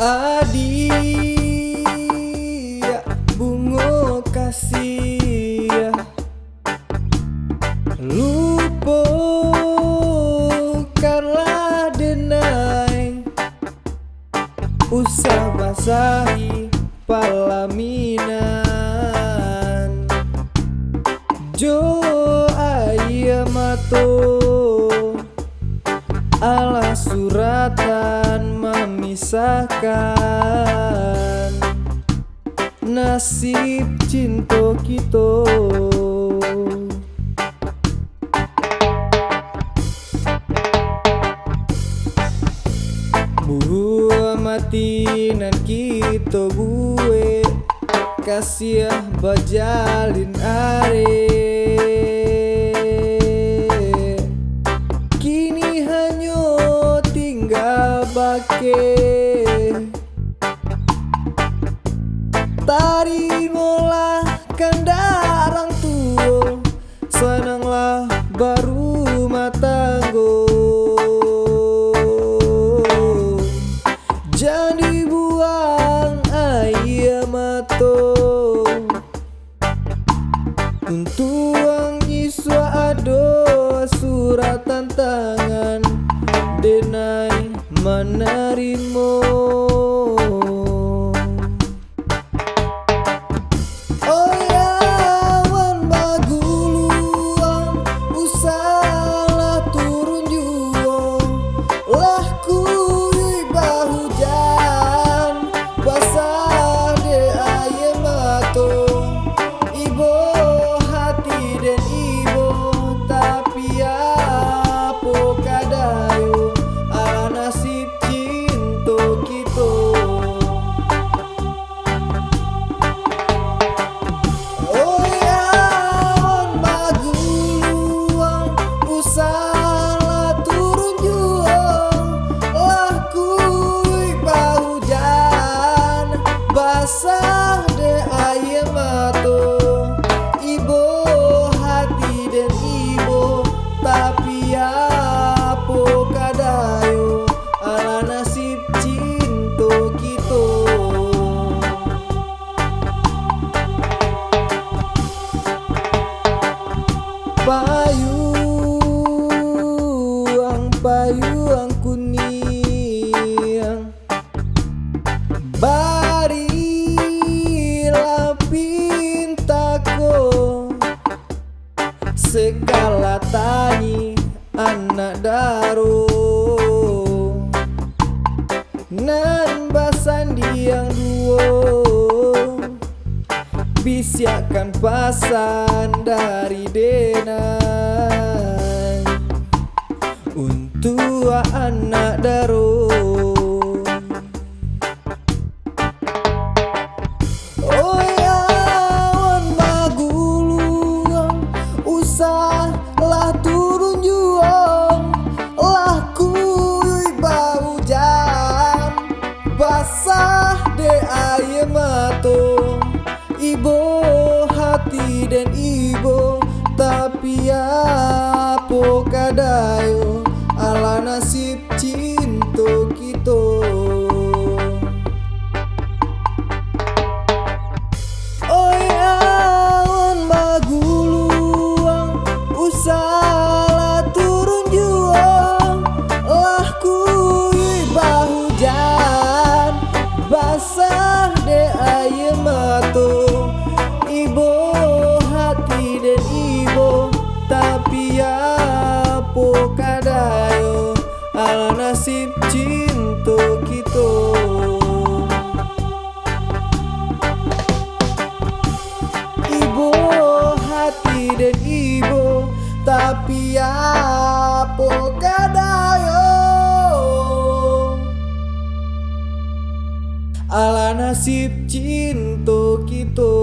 Adia bungo kasih. Lupakanlah denai Usah basahi palaminan. Jo ayah mato Ala suratan memisahkan Nasib cinta kita. Buah mati nan kita gue Kasih bajalin are bake Tarimalah kandarang tua Senanglah baru matanggo Jadi buang air mato. Untuk Denai basah de air mato ibo hati dan ibo tapi apa kadayo ala nasib cinta kita Payung, payung kuning. Barilah Tani anak daru Nan basan diang duo Bisiakan pasan dari denai Untuk anak daro Ibo hati dan ibo Tapi apa kadayo nasib cinta kita. Ibu hati dan ibu Tapi apa kadayo Ala nasib cinta kita